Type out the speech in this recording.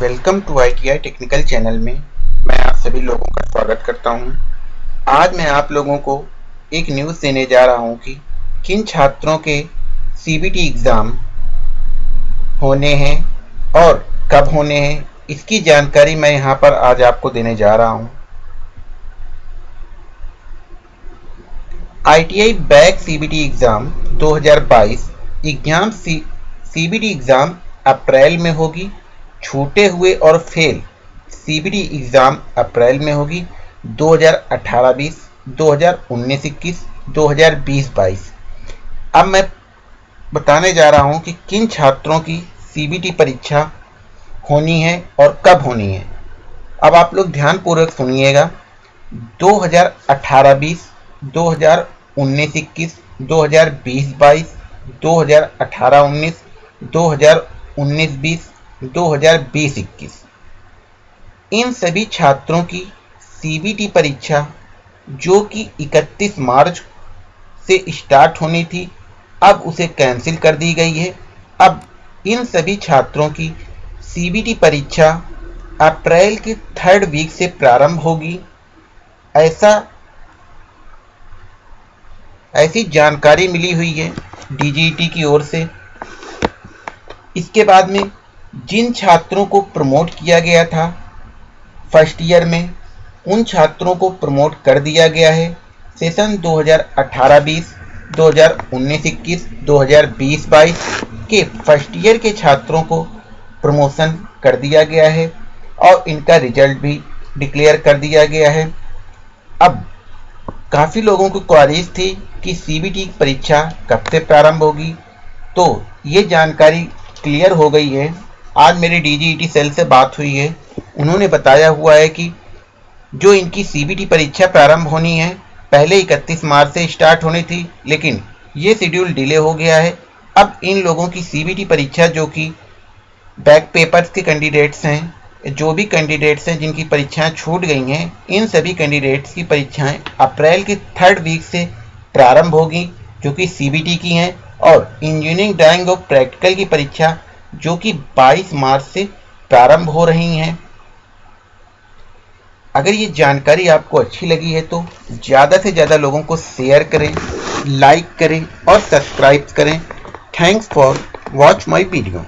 Welcome to ITI technical channel में मैं आप सभी लोगों का स्वागत करता हूँ। आज मैं आप लोगों को एक न्यूज़ देने जा रहा हूँ कि किन छात्रों के सीबीटी एग्ज़ाम होने हैं और कब होने हैं, इसकी जानकारी मैं यहाँ पर आज आपको देने जा रहा हूँ। ITI back CBT exam 2022 exam C CBT exam April में होगी छूटे हुए और फेल। सीबीटी एग्ज़ाम अप्रैल में होगी 2018-20, 2019-21, 2020-22 अब मैं बताने जा रहा हूँ कि किन छात्रों की सीबीटी परीक्षा होनी है और कब होनी है। अब आप लोग ध्यानपूर्वक सुनिएगा। 2018-20, 2019-21, 2020-22, 2018-19, 2019-20 2020-21 इन सभी छात्रों की सीबीटी परीक्षा, जो कि 31 मार्च से स्टार्ट होनी थी, अब उसे कैंसिल कर दी गई है। अब इन सभी छात्रों की सीबीटी परीक्षा अप्रैल के थर्ड वीक से प्रारंभ होगी। ऐसा, ऐसी जानकारी मिली हुई है डीजीटी की ओर से। इसके बाद में जिन छात्रों को प्रमोट किया गया था फ़र्स्ट ईयर में उन छात्रों को प्रमोट कर दिया गया है। सेशन 2018-20, 2019-21, 2020-22 के फ़र्स्ट ईयर के छात्रों को प्रमोशन कर दिया गया है और इनका रिज़ल्ट भी डिक्लेयर कर दिया गया है। अब काफ़ी लोगों को क्वारीज थी कि सीबीटी परीक्षा कब से प्रारंभ होगी तो ये जानकारी क्लियर हो गई है। आज मेरी डीजीईटी सेल से बात हुई है। उन्होंने बताया हुआ है कि जो इनकी सीबीटी परीक्षा प्रारंभ होनी है, पहले 31 मार्च से स्टार्ट होनी थी, लेकिन ये शेड्यूल डिले हो गया है। अब इन लोगों की सीबीटी परीक्षा जो कि बैक पेपर्स के कैंडिडेट्स हैं, जो भी कैंडिडेट्स हैं जिनकी परीक्षाएँ छूट गई हैं, इन सभी कैंडिडेट्स की परीक्षाएँ अप्रैल के थर्ड वीक से प्रारंभ होगी, जो कि सीबीटी की हैं, और इंजीनियरिंग ड्राइंग और प्रैक्टिकल की परीक्षा जो कि 22 मार्च से प्रारंभ हो रही हैं। अगर ये जानकारी आपको अच्छी लगी है तो ज़्यादा से ज़्यादा लोगों को शेयर करें लाइक करें और सब्सक्राइब करें। Thanks for watch my video